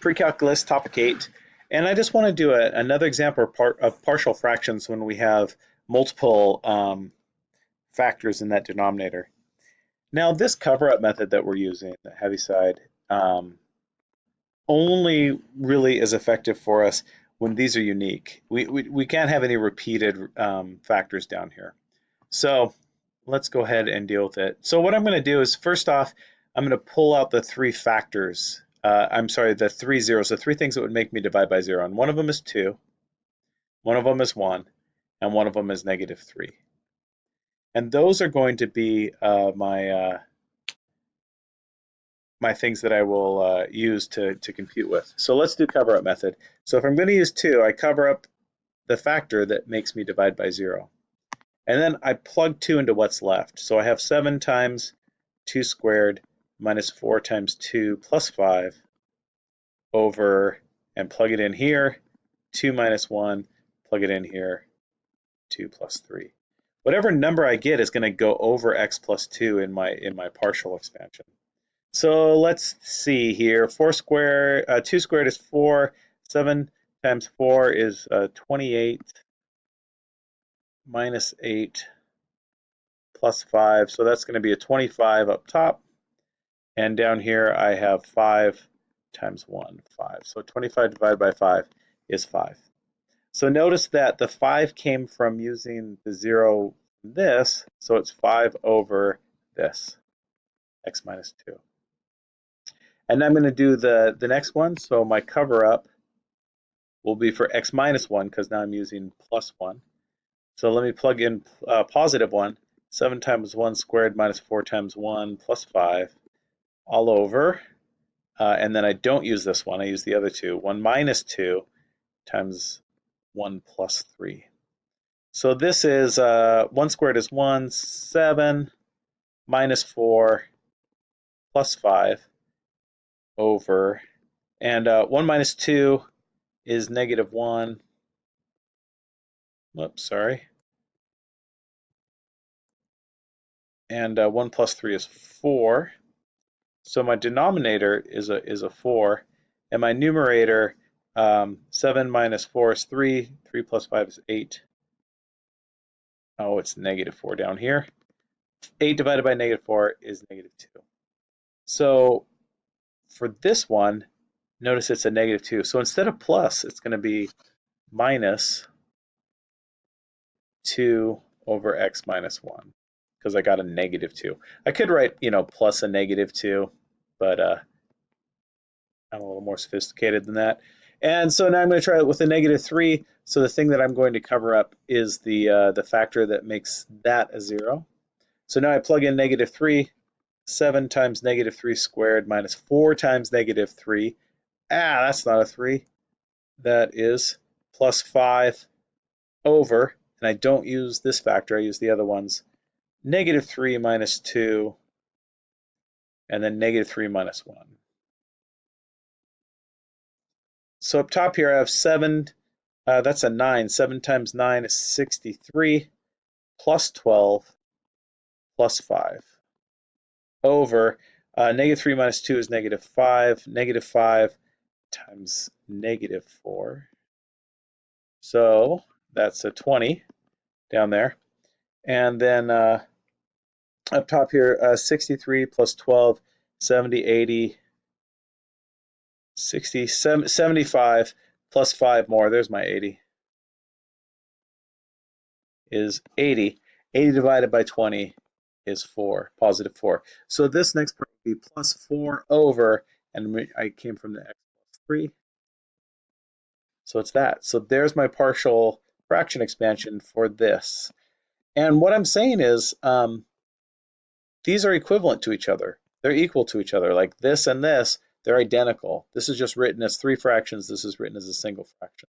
pre-calculus topic 8 and I just want to do a, another example of, part, of, partial fractions when we have multiple um, factors in that denominator. Now this cover-up method that we're using, the Heaviside, um, only really is effective for us when these are unique. We, we, we can't have any repeated um, factors down here. So let's go ahead and deal with it. So what I'm going to do is first off, I'm going to pull out the three factors uh, I'm sorry, the three zeros, the three things that would make me divide by zero. And one of them is two, one of them is one, and one of them is negative three. And those are going to be uh, my uh, my things that I will uh, use to, to compute with. So let's do cover up method. So if I'm going to use two, I cover up the factor that makes me divide by zero. And then I plug two into what's left. So I have seven times two squared minus 4 times 2 plus 5 over, and plug it in here, 2 minus 1, plug it in here, 2 plus 3. Whatever number I get is going to go over x plus 2 in my in my partial expansion. So let's see here. 4 squared, uh, 2 squared is 4. 7 times 4 is uh, 28 minus 8 plus 5. So that's going to be a 25 up top. And down here I have 5 times 1, 5. So 25 divided by 5 is 5. So notice that the 5 came from using the 0 this, so it's 5 over this, x minus 2. And I'm going to do the, the next one, so my cover up will be for x minus 1 because now I'm using plus 1. So let me plug in uh, positive 1. 7 times 1 squared minus 4 times 1 plus 5 all over. Uh, and then I don't use this one, I use the other two. 1 minus 2 times 1 plus 3. So this is uh, 1 squared is 1, 7 minus 4 plus 5 over, and uh, 1 minus 2 is negative 1. Whoops, sorry. And uh, 1 plus 3 is 4. So my denominator is a, is a 4, and my numerator, um, 7 minus 4 is 3, 3 plus 5 is 8. Oh, it's negative 4 down here. 8 divided by negative 4 is negative 2. So for this one, notice it's a negative 2. So instead of plus, it's going to be minus 2 over x minus 1 because I got a negative 2. I could write, you know, plus a negative 2, but uh, I'm a little more sophisticated than that. And so now I'm going to try it with a negative 3. So the thing that I'm going to cover up is the, uh, the factor that makes that a 0. So now I plug in negative 3. 7 times negative 3 squared minus 4 times negative 3. Ah, that's not a 3. That is plus 5 over, and I don't use this factor, I use the other ones, negative 3 minus 2, and then negative 3 minus 1. So up top here I have 7, uh, that's a 9. 7 times 9 is 63, plus 12, plus 5, over uh, negative 3 minus 2 is negative 5, negative 5 times negative 4. So that's a 20 down there. And then uh, up top here, uh, 63 plus 12, 70, 80, 60, 75 plus 5 more. There's my 80. Is 80. 80 divided by 20 is 4, positive 4. So this next part would be plus 4 over, and I came from the x plus 3. So it's that. So there's my partial fraction expansion for this. And what I'm saying is, um, these are equivalent to each other. They're equal to each other. Like this and this, they're identical. This is just written as three fractions. This is written as a single fraction.